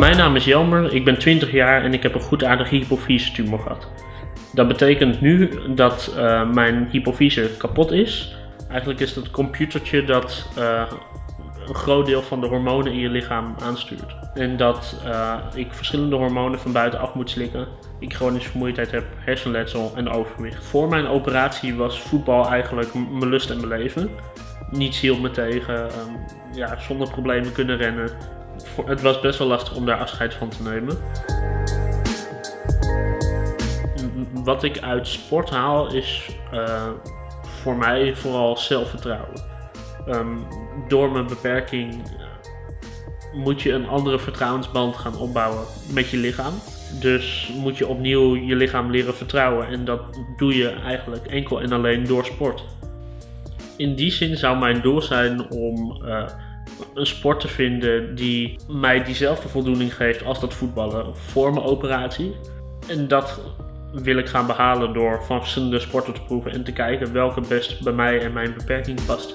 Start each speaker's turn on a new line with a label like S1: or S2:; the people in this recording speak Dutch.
S1: Mijn naam is Jelmer, ik ben 20 jaar en ik heb een goedaardige hypofyse-tumor gehad. Dat betekent nu dat uh, mijn hypofyse kapot is. Eigenlijk is het computertje dat uh, een groot deel van de hormonen in je lichaam aanstuurt. En dat uh, ik verschillende hormonen van buitenaf moet slikken. Ik chronische vermoeidheid heb, hersenletsel en overgewicht. Voor mijn operatie was voetbal eigenlijk mijn lust en mijn leven. Niets hield me tegen, um, ja, zonder problemen kunnen rennen. Het was best wel lastig om daar afscheid van te nemen. Wat ik uit sport haal is uh, voor mij vooral zelfvertrouwen. Um, door mijn beperking moet je een andere vertrouwensband gaan opbouwen met je lichaam. Dus moet je opnieuw je lichaam leren vertrouwen. En dat doe je eigenlijk enkel en alleen door sport. In die zin zou mijn doel zijn om uh, een sport te vinden die mij diezelfde voldoening geeft als dat voetballen voor mijn operatie. En dat wil ik gaan behalen door van verschillende sporten te proeven en te kijken welke best bij mij en mijn beperking past.